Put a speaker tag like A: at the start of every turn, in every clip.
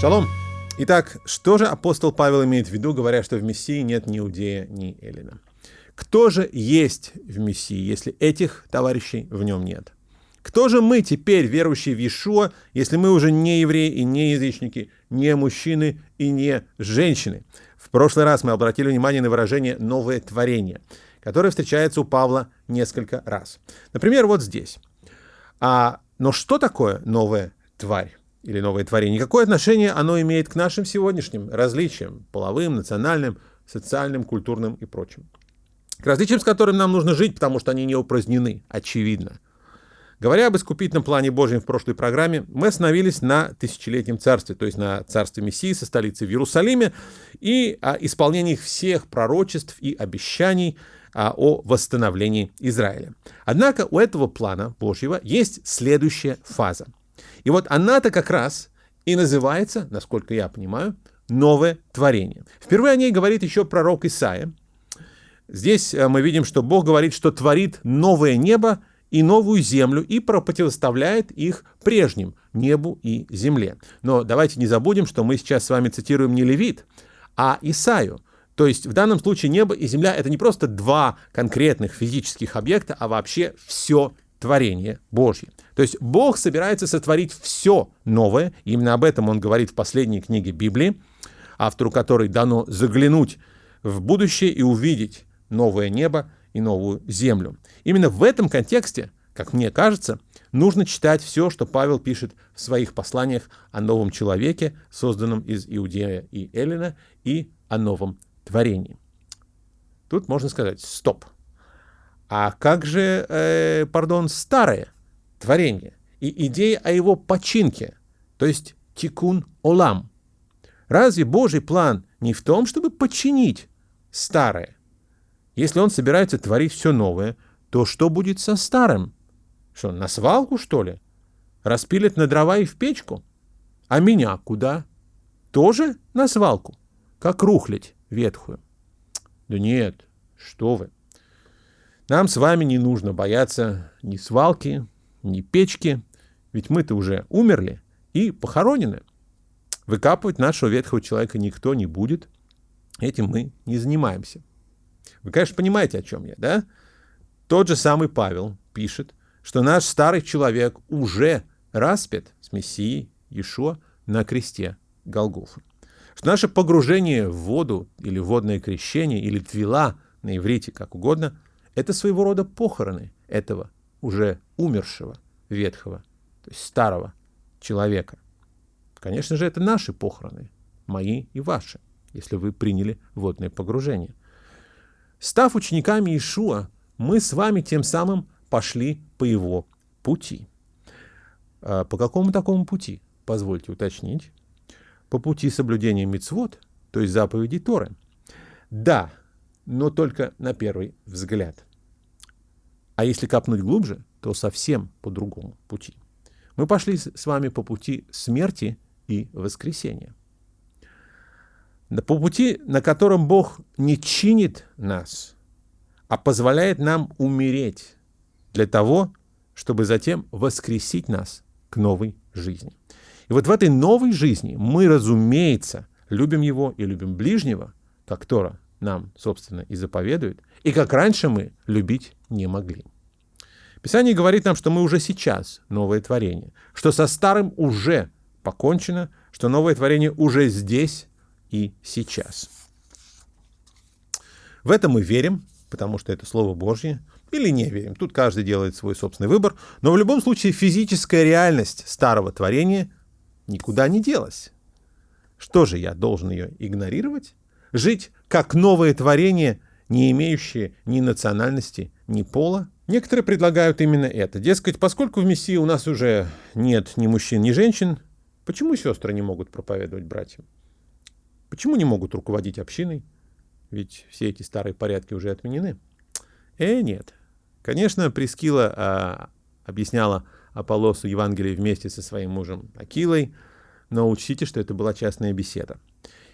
A: Шалом! Итак, что же апостол Павел имеет в виду, говоря, что в Мессии нет ни Иудея, ни Эллина? Кто же есть в Мессии, если этих товарищей в нем нет? Кто же мы теперь, верующие в Иешуа, если мы уже не евреи и не язычники, не мужчины и не женщины? В прошлый раз мы обратили внимание на выражение «новое творение», которое встречается у Павла несколько раз. Например, вот здесь. А, но что такое новая тварь? Или новое творение, какое отношение оно имеет к нашим сегодняшним различиям, половым, национальным, социальным, культурным и прочим. К различиям, с которыми нам нужно жить, потому что они не упразднены, очевидно. Говоря об искупительном плане Божьем в прошлой программе, мы остановились на тысячелетнем царстве, то есть на царстве Мессии со столицей в Иерусалиме и о исполнении всех пророчеств и обещаний а, о восстановлении Израиля. Однако у этого плана Божьего есть следующая фаза. И вот она-то как раз и называется, насколько я понимаю, новое творение. Впервые о ней говорит еще пророк Исаия. Здесь э, мы видим, что Бог говорит, что творит новое небо и новую землю и противоставляет их прежним небу и земле. Но давайте не забудем, что мы сейчас с вами цитируем не Левит, а Исаю. То есть в данном случае небо и земля — это не просто два конкретных физических объекта, а вообще все творение Божье. То есть Бог собирается сотворить все новое, именно об этом он говорит в последней книге Библии, автору которой дано заглянуть в будущее и увидеть новое небо и новую землю. Именно в этом контексте, как мне кажется, нужно читать все, что Павел пишет в своих посланиях о новом человеке, созданном из Иудея и Эллина, и о новом творении. Тут можно сказать «стоп». А как же, э, пардон, старое творение и идея о его починке, то есть тикун олам? Разве Божий план не в том, чтобы починить старое? Если он собирается творить все новое, то что будет со старым? Что, на свалку, что ли? Распилят на дрова и в печку? А меня куда? Тоже на свалку? Как рухлядь ветхую? Да нет, что вы. Нам с вами не нужно бояться ни свалки, ни печки, ведь мы-то уже умерли и похоронены. Выкапывать нашего ветхого человека никто не будет. Этим мы не занимаемся. Вы, конечно, понимаете, о чем я, да? Тот же самый Павел пишет, что наш старый человек уже распят с Мессией Иешуа на кресте Голгофа. Что наше погружение в воду или водное крещение или твила на иврите, как угодно, это своего рода похороны этого уже умершего ветхого, то есть старого человека. Конечно же, это наши похороны, мои и ваши, если вы приняли водное погружение. Став учениками Ишуа, мы с вами тем самым пошли по его пути. А по какому такому пути? Позвольте уточнить. По пути соблюдения мицвод, то есть заповедей Торы. Да, но только на первый взгляд. А если копнуть глубже, то совсем по другому пути. Мы пошли с вами по пути смерти и воскресения по пути, на котором Бог не чинит нас, а позволяет нам умереть для того, чтобы затем воскресить нас к новой жизни. И вот в этой новой жизни мы, разумеется, любим Его и любим ближнего, как Тора нам, собственно, и заповедует, и как раньше мы любить не могли. Писание говорит нам, что мы уже сейчас новое творение, что со старым уже покончено, что новое творение уже здесь и сейчас. В это мы верим, потому что это Слово Божье, или не верим. Тут каждый делает свой собственный выбор. Но в любом случае физическая реальность старого творения никуда не делась. Что же, я должен ее игнорировать? Жить как новое творение, не имеющее ни национальности, ни пола? Некоторые предлагают именно это. Дескать, поскольку в Мессии у нас уже нет ни мужчин, ни женщин, почему сестры не могут проповедовать братьям? Почему не могут руководить общиной? Ведь все эти старые порядки уже отменены. Э, нет. Конечно, Прескила а, объясняла Аполлосу Евангелие вместе со своим мужем Акилой, но учтите, что это была частная беседа.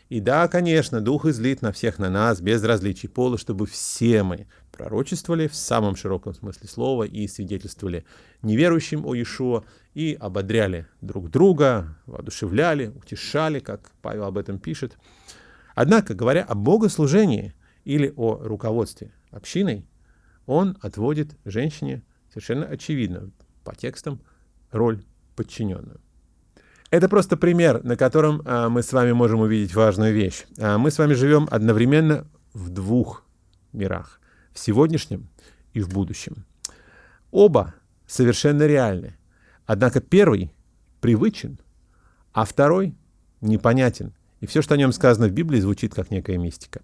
A: И да, конечно, Дух излит на всех на нас, без различий пола, чтобы все мы пророчествовали в самом широком смысле слова и свидетельствовали неверующим о Иешуа и ободряли друг друга, воодушевляли, утешали, как Павел об этом пишет. Однако, говоря о богослужении или о руководстве общиной, он отводит женщине совершенно очевидно по текстам роль подчиненную. Это просто пример, на котором а, мы с вами можем увидеть важную вещь. А, мы с вами живем одновременно в двух мирах. В сегодняшнем и в будущем. Оба совершенно реальны. Однако первый привычен, а второй непонятен. И все, что о нем сказано в Библии, звучит как некая мистика.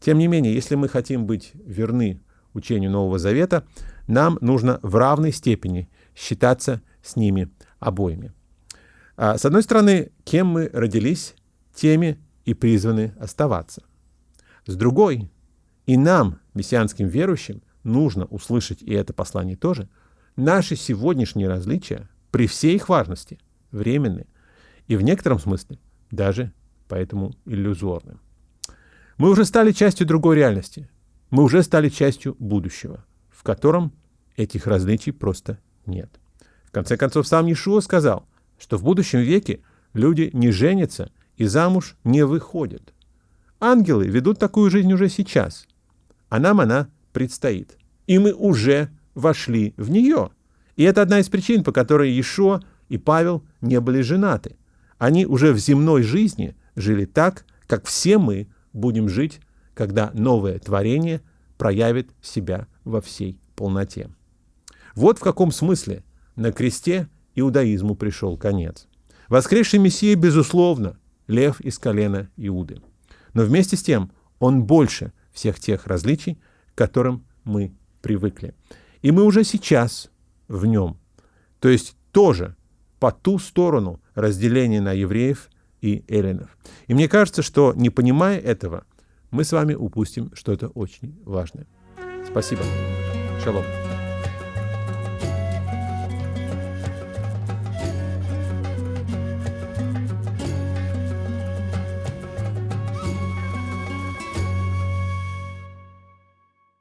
A: Тем не менее, если мы хотим быть верны учению Нового Завета, нам нужно в равной степени считаться с ними обоими. А, с одной стороны, кем мы родились, теми и призваны оставаться. С другой, и нам, мессианским верующим, нужно услышать, и это послание тоже, наши сегодняшние различия, при всей их важности, временны, и в некотором смысле даже поэтому иллюзорны. Мы уже стали частью другой реальности, мы уже стали частью будущего, в котором этих различий просто нет. В конце концов, сам Иешуа сказал, что в будущем веке люди не женятся и замуж не выходят. Ангелы ведут такую жизнь уже сейчас, а нам она предстоит. И мы уже вошли в нее. И это одна из причин, по которой Иешуа и Павел не были женаты. Они уже в земной жизни жили так, как все мы будем жить, когда новое творение проявит себя во всей полноте. Вот в каком смысле на кресте иудаизму пришел конец. Воскресший Мессия, безусловно, лев из колена Иуды. Но вместе с тем он больше всех тех различий, к которым мы привыкли. И мы уже сейчас в нем. То есть тоже по ту сторону разделения на евреев и эллинов. И мне кажется, что не понимая этого, мы с вами упустим что-то очень важное. Спасибо. Шалом.